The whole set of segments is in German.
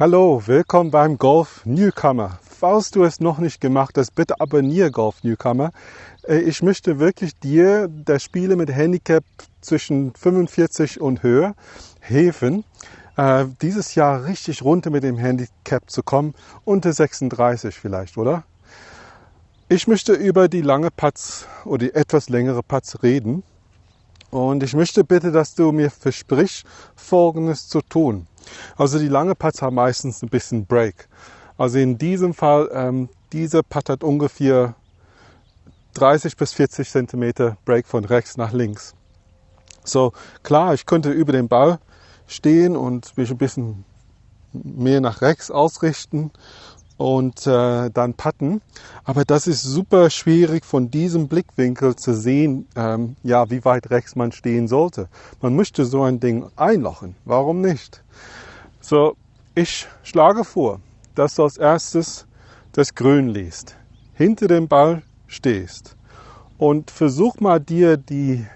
Hallo, willkommen beim Golf Newcomer. Falls du es noch nicht gemacht hast, bitte abonniere Golf Newcomer. Äh, ich möchte wirklich dir das Spiele mit Handicap zwischen 45 und höher helfen, äh, dieses Jahr richtig runter mit dem Handicap zu kommen, unter 36 vielleicht, oder? Ich möchte über die lange Putts oder die etwas längere Putts reden. Und ich möchte bitte, dass du mir versprichst, Folgendes zu tun. Also die lange Putts haben meistens ein bisschen Break. Also in diesem Fall, ähm, dieser Putt hat ungefähr 30 bis 40 Zentimeter Break von rechts nach links. So klar, ich könnte über den Ball stehen und mich ein bisschen mehr nach rechts ausrichten und äh, dann putten. Aber das ist super schwierig von diesem Blickwinkel zu sehen, ähm, ja, wie weit rechts man stehen sollte. Man möchte so ein Ding einlochen. Warum nicht? So, ich schlage vor, dass du als erstes das Grün liest, hinter dem Ball stehst und versuch mal dir die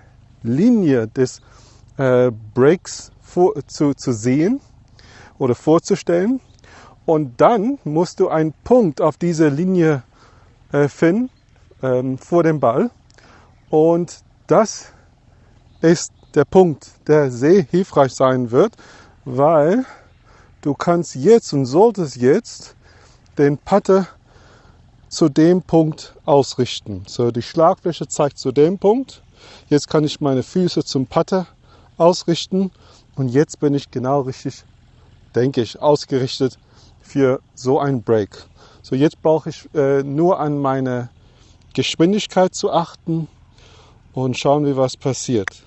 Linie des äh, Breaks vor, zu, zu sehen oder vorzustellen und dann musst du einen Punkt auf dieser Linie äh, finden ähm, vor dem Ball. Und das ist der Punkt, der sehr hilfreich sein wird, weil du kannst jetzt und solltest jetzt den Putter zu dem Punkt ausrichten. So, die Schlagfläche zeigt zu dem Punkt. Jetzt kann ich meine Füße zum Putter ausrichten und jetzt bin ich genau richtig, denke ich, ausgerichtet für so ein Break. So, jetzt brauche ich äh, nur an meine Geschwindigkeit zu achten und schauen, wie was passiert.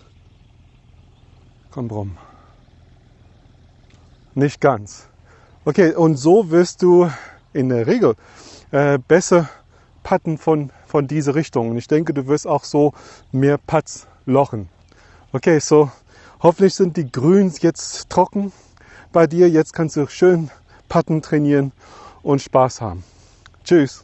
Komm rum. Nicht ganz. Okay, und so wirst du in der Regel äh, besser putten von, von dieser Richtung. Und ich denke, du wirst auch so mehr Putts lochen. Okay, so hoffentlich sind die Grüns jetzt trocken bei dir. Jetzt kannst du schön Putten trainieren und Spaß haben. Tschüss.